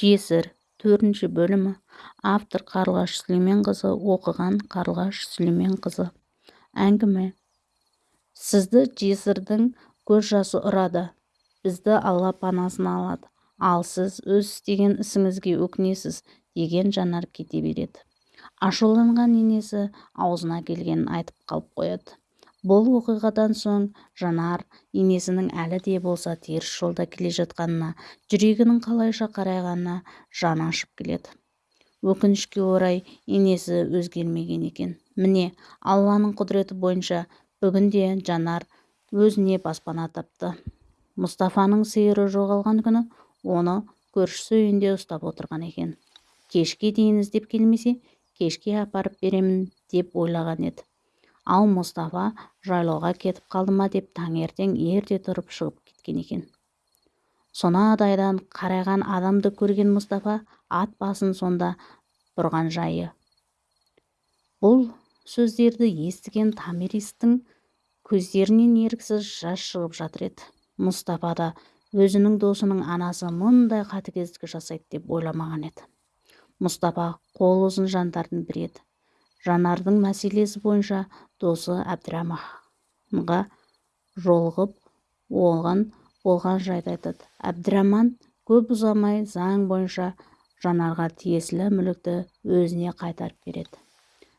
жесір төртінші бөлімі. Автор қарлығаш сүлейменқызы оқыған қарлығаш сүлейменқызы. Әңгіме. Сізді жесірдің көз жасы ұрады. Бізді алла панасына алады. Ал сіз өз істеген ісіңізге өкінесіз деген жанар кете береді. Ашуланған енесі аузына келгенін айтып қалып қояды. Бұл оқиғадан соң жанар енесінің әлі де болса теріс жолда келе жатқанына жүрегінің қалайша қарайғанына жаны ашып келеді. Өкінішке орай енесі өзгермеген екен. Міне алланың құдіреті бойынша бүгінде жанар өзіне баспана тапты. Мұстафаның сиыры жоғалған күні оны көршісі үйінде ұстап отырған екен. Кешке дейін іздеп келмесе кешке апарып беремін деп ойлаған еді. Ал мұстафа жайлауға кетіп қалды ма? деп таңертең ерте тұрып шығып кеткен екен. Сонадайдан қарайған адамды көрген мұстафа ат басын сонда бұрған жайы. Бұл сөздерді естіген тамиристің көздерінен еріксіз жас шығып жатыр еді. Мұстафа да өзінің досының анасы мұндай қатыгездік жасайды деп ойламаған еді. Мұстафа қол ұзын жандардың бірі еді. Жанардың мәселесі бойынша досы әбдіраманға жолығып оған болған жайды айтады. Әбдіраман көп ұзамай заң бойынша жанарға тиесілі мүлікті өзіне қайтарып береді.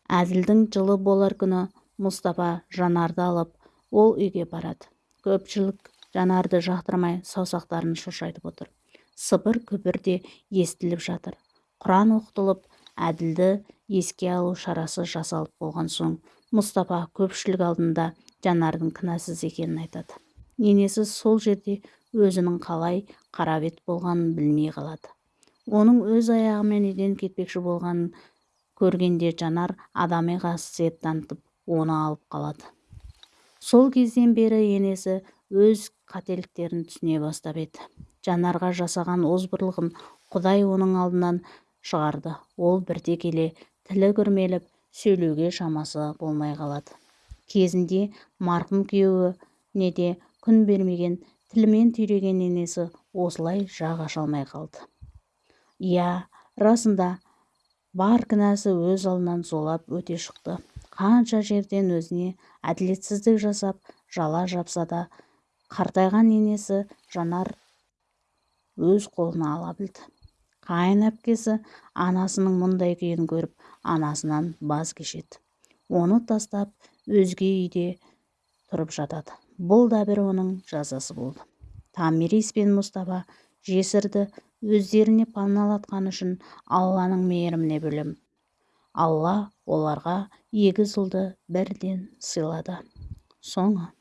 Әділдің жылы болар күні мұстафа жанарды алып ол үйге барады. Көпшілік жанарды жақтырмай саусақтарын шошайтып отыр. Сыбыр күбір де естіліп жатыр. Құран оқытылып әділді еске алу шарасы жасалып болған соң мұстафа көпшілік алдында жанардың кінәсіз екенін айтады. Енесі сол жерде өзінің қалай қара бет болғанын білмей қалады. Оның өз аяғымен үйден кетпекші болғанын көргенде жанар адами қасиет танытып оны алып қалады. Сол кезден бері енесі өз қателіктерін түсіне бастап еді. Жанарға жасаған озбырлығын құдай оның алдынан шығарды. Ол бірте келе тілі күрмеліп сөйлеуге шамасы болмай қалады. Кезінде марқұм күйеуіне де күн бермеген тілімен түйреген енесі осылай жақ аша алмай қалды. Иә расында бар кінәсі өз алдынан зулап өте шықты. Қанша жерден өзіне әділетсіздік жасап жала жапса да қартайған енесі жанар өз қолына ала білді. Қайын әпкесі анасының мұндай күйін көріп анасынан баз кешеді. Оны тастап өзге үйде тұрып жатады. Бұл да бір оның жазасы болды. Тамирис пен мұстафа жесірді өздеріне паналатқаны үшін алланың мейіріміне бөлем. Алла оларға егіз ұлды бірден сыйлады. Соңы